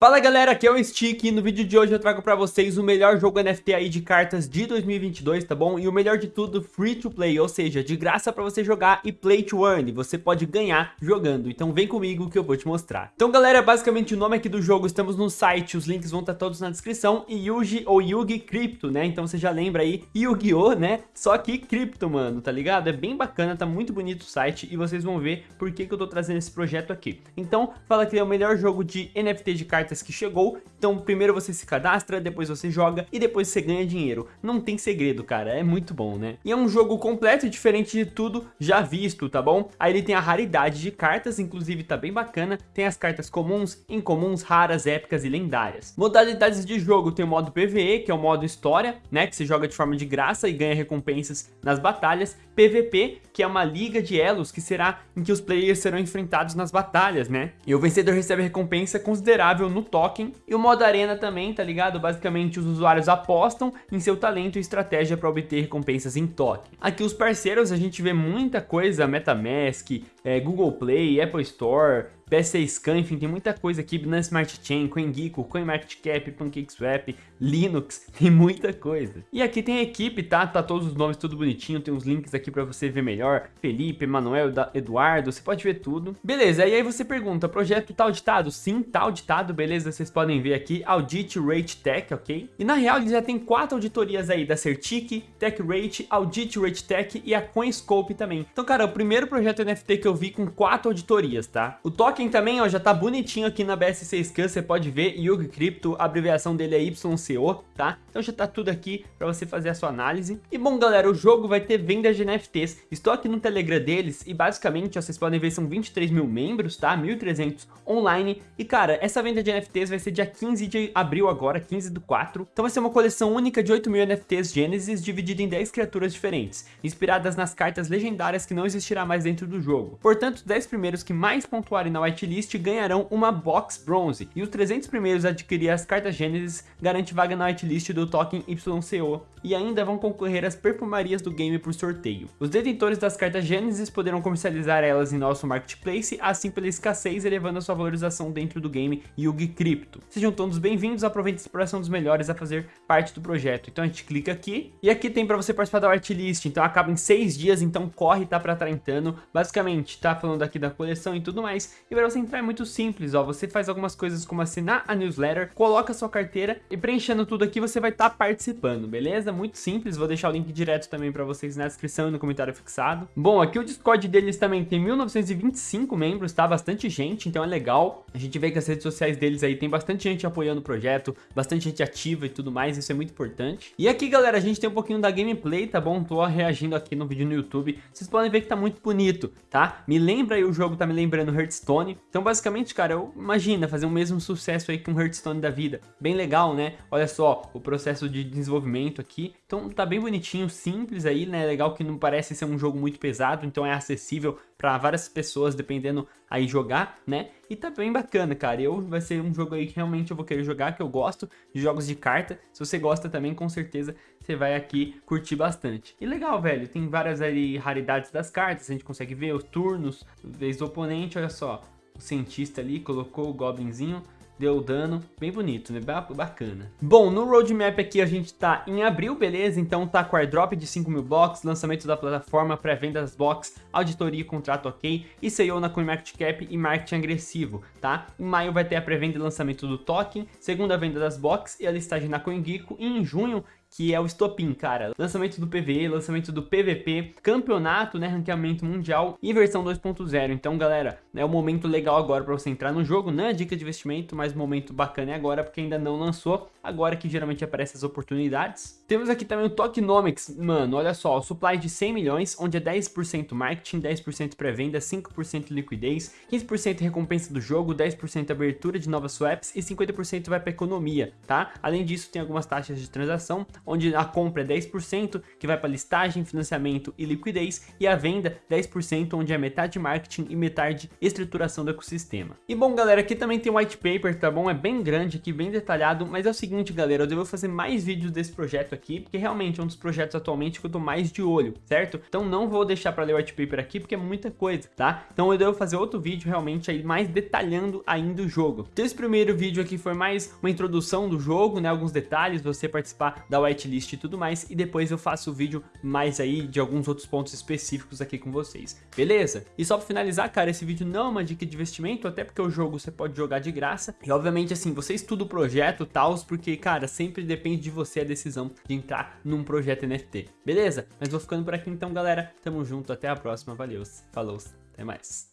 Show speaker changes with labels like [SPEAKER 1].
[SPEAKER 1] Fala galera, aqui é o Stick e no vídeo de hoje eu trago pra vocês o melhor jogo NFT aí de cartas de 2022, tá bom? E o melhor de tudo, free to play, ou seja, de graça pra você jogar e play to earn, você pode ganhar jogando, então vem comigo que eu vou te mostrar. Então galera, basicamente o nome aqui do jogo, estamos no site, os links vão estar todos na descrição, e Yugi ou Yugi Crypto, né? Então você já lembra aí, Yu-Gi-Oh, né? Só que cripto, mano, tá ligado? É bem bacana, tá muito bonito o site e vocês vão ver por que, que eu tô trazendo esse projeto aqui. Então, fala que é o melhor jogo de NFT de cartas cartas que chegou, então primeiro você se cadastra, depois você joga e depois você ganha dinheiro. Não tem segredo, cara, é muito bom, né? E é um jogo completo e diferente de tudo já visto, tá bom? Aí ele tem a raridade de cartas, inclusive tá bem bacana, tem as cartas comuns, incomuns, raras, épicas e lendárias. Modalidades de jogo tem o modo PvE, que é o modo história, né, que você joga de forma de graça e ganha recompensas nas batalhas, PvP, que é uma liga de elos, que será em que os players serão enfrentados nas batalhas, né? E o vencedor recebe recompensa considerável no token. E o modo arena também, tá ligado? Basicamente os usuários apostam em seu talento e estratégia para obter recompensas em token. Aqui os parceiros a gente vê muita coisa, Metamask, é, Google Play, Apple Store, PSA Scan, enfim, tem muita coisa aqui, Binance Smart Chain, CoinGecko, CoinMarketCap, PancakeSwap, Linux, tem muita coisa. E aqui tem a equipe, tá? Tá todos os nomes tudo bonitinho, tem uns links aqui pra você ver melhor, Felipe, Emanuel, Eduardo, você pode ver tudo. Beleza, e aí você pergunta, projeto tá auditado? Sim, tá auditado, beleza, vocês podem ver aqui, Audit Rate Tech, ok? E na real ele já tem quatro auditorias aí, da Certic, TechRate, Audit Rate Tech e a CoinScope também. Então, cara, o primeiro projeto NFT que eu vi com quatro auditorias, tá? O token também, ó, já tá bonitinho aqui na BSC você pode ver, Yugi Crypto, a abreviação dele é YCO, tá? Então já tá tudo aqui pra você fazer a sua análise. E bom, galera, o jogo vai ter venda de NFTs. Estou aqui no Telegram deles e basicamente, ó, vocês podem ver, são 23 mil membros, tá? 1.300 online. E cara, essa venda de NFTs vai ser dia 15 de abril agora, 15 do 4. Então vai ser uma coleção única de 8 mil NFTs Genesis, dividida em 10 criaturas diferentes, inspiradas nas cartas legendárias que não existirá mais dentro do jogo. Portanto, os 10 primeiros que mais pontuarem na whitelist ganharão uma box bronze, e os 300 primeiros a adquirir as cartas Genesis garante vaga na whitelist do token YCO, e ainda vão concorrer às perfumarias do game por sorteio. Os detentores das cartas Genesis poderão comercializar elas em nosso marketplace, assim pela escassez elevando a sua valorização dentro do game Yugi Crypto. Sejam todos bem-vindos, aproveitem a exploração dos melhores a fazer parte do projeto. Então a gente clica aqui, e aqui tem para você participar da whitelist, então acaba em 6 dias, então corre, tá para estar entrando. Basicamente, tá falando aqui da coleção e tudo mais, e para você entrar é muito simples, ó, você faz algumas coisas como assinar a newsletter, coloca sua carteira, e preenchendo tudo aqui você vai estar tá participando, beleza? Muito simples, vou deixar o link direto também para vocês na descrição e no comentário fixado. Bom, aqui o Discord deles também tem 1925 membros, tá? Bastante gente, então é legal. A gente vê que as redes sociais deles aí tem bastante gente apoiando o projeto, bastante gente ativa e tudo mais, isso é muito importante. E aqui, galera, a gente tem um pouquinho da gameplay, tá bom? Tô reagindo aqui no vídeo no YouTube. Vocês podem ver que tá muito bonito, tá? Me lembra aí, o jogo tá me lembrando Hearthstone. Então, basicamente, cara, eu imagina fazer o mesmo sucesso aí que um Hearthstone da vida. Bem legal, né? Olha só, o processo de desenvolvimento aqui. Então tá bem bonitinho, simples aí, né? Legal que não parece ser um jogo muito pesado, então é acessível para várias pessoas, dependendo aí jogar, né? E tá bem bacana, cara. Eu vai ser um jogo aí que realmente eu vou querer jogar, que eu gosto de jogos de carta. Se você gosta também, com certeza você vai aqui curtir bastante. E legal, velho, tem várias ali raridades das cartas, a gente consegue ver os turnos, vez do oponente, olha só. O cientista ali colocou o goblinzinho, deu dano, bem bonito, né? Bacana. Bom, no roadmap aqui a gente tá em abril, beleza? Então tá com airdrop de 5 mil blocos, lançamento da plataforma, pré-venda das blocks, auditoria e contrato ok, e saiu na CoinMarketCap e marketing agressivo, tá? Em maio vai ter a pré-venda e lançamento do token, segunda venda das blocks e a listagem na CoinGecko, e em junho que é o estopim, cara. Lançamento do PVE, lançamento do PVP, campeonato, né, ranqueamento mundial e versão 2.0. Então, galera, é o momento legal agora para você entrar no jogo, não é dica de investimento, mas momento bacana é agora, porque ainda não lançou, agora que geralmente aparecem as oportunidades. Temos aqui também o Tokenomics, mano, olha só, supply de 100 milhões, onde é 10% marketing, 10% pré-venda, 5% liquidez, 15% recompensa do jogo, 10% abertura de novas swaps e 50% vai para economia, tá? Além disso, tem algumas taxas de transação, onde a compra é 10%, que vai para listagem, financiamento e liquidez, e a venda 10%, onde é metade marketing e metade estruturação do ecossistema. E bom, galera, aqui também tem white paper, tá bom? É bem grande aqui, bem detalhado, mas é o seguinte, galera, eu devo fazer mais vídeos desse projeto aqui, porque realmente é um dos projetos atualmente que eu tô mais de olho, certo? Então não vou deixar para ler o white paper aqui, porque é muita coisa, tá? Então eu devo fazer outro vídeo realmente aí mais detalhando ainda o jogo. Então esse primeiro vídeo aqui foi mais uma introdução do jogo, né? Alguns detalhes, você participar da whitelist e tudo mais, e depois eu faço o vídeo mais aí de alguns outros pontos específicos aqui com vocês, beleza? E só para finalizar, cara, esse vídeo não é uma dica de investimento, até porque o jogo você pode jogar de graça, e obviamente assim, você estuda o projeto e tal, porque, cara, sempre depende de você a decisão de entrar num projeto NFT, beleza? Mas vou ficando por aqui então, galera, tamo junto, até a próxima, valeu, falou, até mais.